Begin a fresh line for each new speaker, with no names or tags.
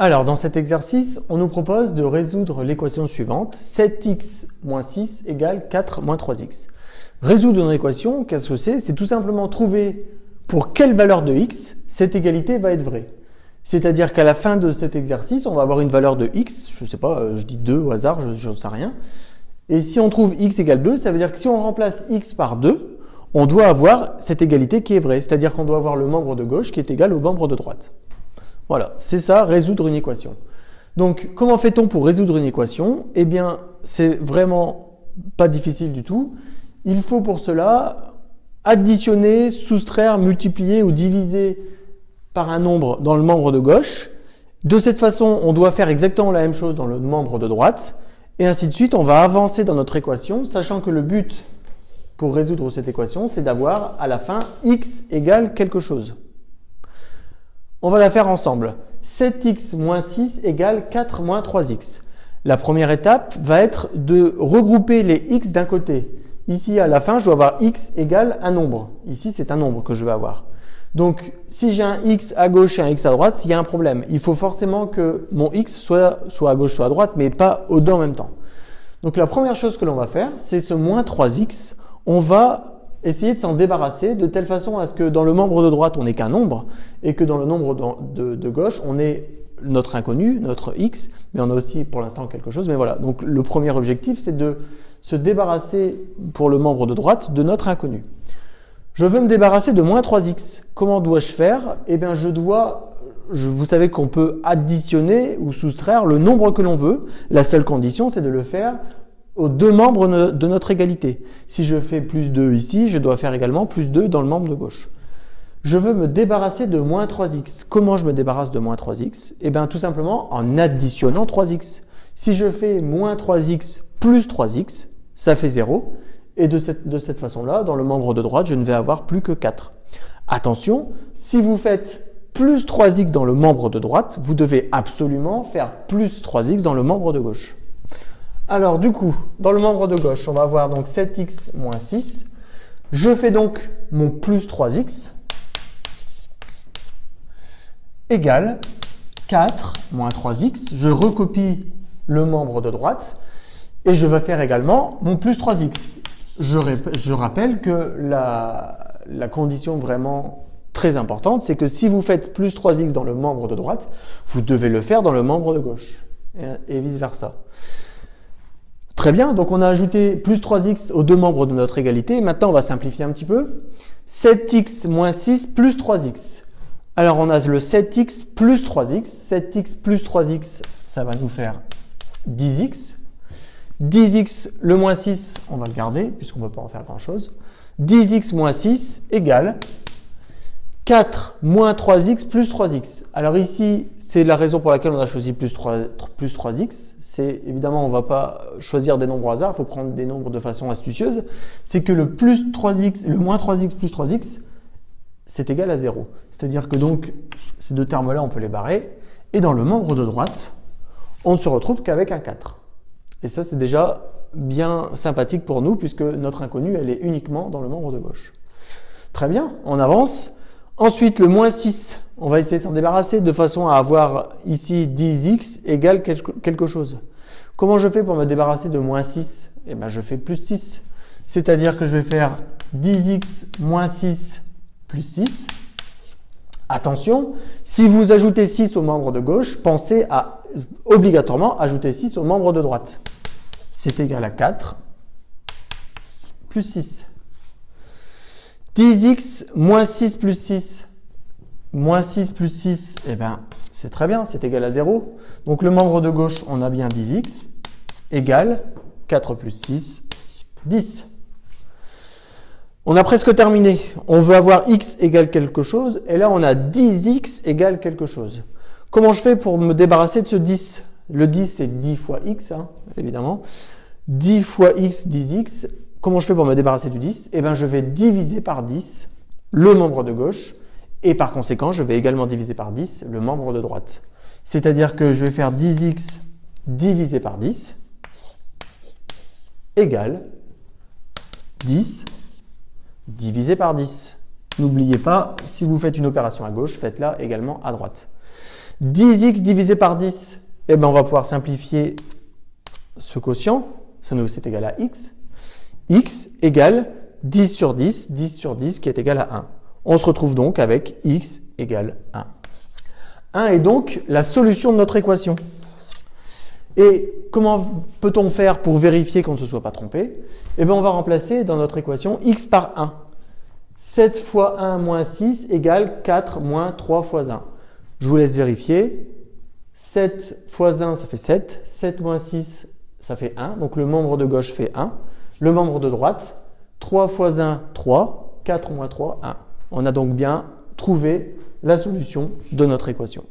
Alors, dans cet exercice, on nous propose de résoudre l'équation suivante. 7x moins 6 égale 4 moins 3x. Résoudre une équation, qu'est-ce que c'est? C'est tout simplement trouver pour quelle valeur de x cette égalité va être vraie. C'est-à-dire qu'à la fin de cet exercice, on va avoir une valeur de x, je ne sais pas, euh, je dis 2 au hasard, je ne sais rien. Et si on trouve x égale 2, ça veut dire que si on remplace x par 2, on doit avoir cette égalité qui est vraie. C'est-à-dire qu'on doit avoir le membre de gauche qui est égal au membre de droite. Voilà, c'est ça, résoudre une équation. Donc, comment fait-on pour résoudre une équation? Eh bien, c'est vraiment pas difficile du tout. Il faut pour cela additionner, soustraire, multiplier ou diviser par un nombre dans le membre de gauche. De cette façon, on doit faire exactement la même chose dans le membre de droite. Et ainsi de suite, on va avancer dans notre équation, sachant que le but pour résoudre cette équation, c'est d'avoir à la fin x égale quelque chose. On va la faire ensemble. 7x moins 6 égale 4 moins 3x. La première étape va être de regrouper les x d'un côté. Ici, à la fin, je dois avoir x égale un nombre. Ici, c'est un nombre que je vais avoir. Donc, si j'ai un x à gauche et un x à droite, il y a un problème. Il faut forcément que mon x soit, à gauche, soit à droite, mais pas aux deux en même temps. Donc, la première chose que l'on va faire, c'est ce moins 3x. On va essayer de s'en débarrasser de telle façon à ce que dans le membre de droite, on n'ait qu'un nombre et que dans le nombre de, gauche, on ait notre inconnu, notre x, mais on a aussi pour l'instant quelque chose. Mais voilà, donc le premier objectif, c'est de se débarrasser pour le membre de droite de notre inconnu. Je veux me débarrasser de moins 3x. Comment dois-je faire? Eh bien, je dois, je, vous savez qu'on peut additionner ou soustraire le nombre que l'on veut. La seule condition, c'est de le faire aux deux membres de notre égalité. Si je fais plus 2 ici, je dois faire également plus 2 dans le membre de gauche. Je veux me débarrasser de moins 3x. Comment je me débarrasse de moins 3x Eh bien tout simplement en additionnant 3x. Si je fais moins 3x plus 3x, ça fait 0. Et de cette, de cette façon-là, dans le membre de droite, je ne vais avoir plus que 4. Attention, si vous faites plus 3x dans le membre de droite, vous devez absolument faire plus 3x dans le membre de gauche. Alors du coup, dans le membre de gauche, on va avoir donc 7x moins 6. Je fais donc mon plus 3x égale 4 moins 3x. Je recopie le membre de droite et je vais faire également mon plus 3x. Je, rappelle que la, condition vraiment très importante, c'est que si vous faites plus 3x dans le membre de droite, vous devez le faire dans le membre de gauche et vice versa. Très bien, donc on a ajouté plus 3x aux deux membres de notre égalité. Maintenant, on va simplifier un petit peu. 7x moins 6 plus 3x. Alors, on a le 7x plus 3x. 7x plus 3x, ça va nous faire 10x. 10x, le moins 6, on va le garder puisqu'on ne peut pas en faire grand-chose. 10x moins 6 égale 4 moins 3x plus 3x. Alors ici, c'est la raison pour laquelle on a choisi plus, 3, plus 3x. C'est évidemment, on ne va pas choisir des nombres au hasard, il faut prendre des nombres de façon astucieuse. C'est que le plus 3x, le moins 3x plus 3x, c'est égal à 0. C'est-à-dire que donc, ces deux termes-là, on peut les barrer. Et dans le membre de droite, on ne se retrouve qu'avec un 4. Et ça, c'est déjà bien sympathique pour nous, puisque notre inconnue, elle est uniquement dans le membre de gauche. Très bien, on avance. Ensuite, le moins 6, on va essayer de s'en débarrasser de façon à avoir ici 10x égale quelque chose. Comment je fais pour me débarrasser de moins 6 Eh bien, je fais plus 6. C'est-à-dire que je vais faire 10x moins 6 plus 6. Attention, si vous ajoutez 6 au membre de gauche, pensez à obligatoirement ajouter 6 au membre de droite. C'est égal à 4 plus 6. 10x moins 6 plus 6. Moins 6 plus 6, eh bien, c'est très bien, c'est égal à 0. Donc le membre de gauche, on a bien 10x égale 4 plus 6, 10. On a presque terminé. On veut avoir x égale quelque chose, et là on a 10x égale quelque chose. Comment je fais pour me débarrasser de ce 10 Le 10, c'est 10 fois x, hein, évidemment. 10 fois x, 10x. Comment je fais pour me débarrasser du 10 Eh bien, je vais diviser par 10 le membre de gauche et par conséquent, je vais également diviser par 10 le membre de droite. C'est-à-dire que je vais faire 10x divisé par 10 égale 10 divisé par 10. N'oubliez pas, si vous faites une opération à gauche, faites-la également à droite. 10x divisé par 10, eh ben, on va pouvoir simplifier ce quotient. Ça nous c'est égal à x. x égale 10 sur 10, 10 sur 10 qui est égal à 1. On se retrouve donc avec x égale 1. 1 est donc la solution de notre équation. Et comment peut-on faire pour vérifier qu'on ne se soit pas trompé? Eh bien, on va remplacer dans notre équation x par 1. 7 fois 1 moins 6 égale 4 moins 3 fois 1. Je vous laisse vérifier. 7 fois 1, ça fait 7. 7 moins 6, ça fait 1. Donc le membre de gauche fait 1. Le membre de droite, 3 fois 1, 3. 4 moins 3, 1. On a donc bien trouvé la solution de notre équation.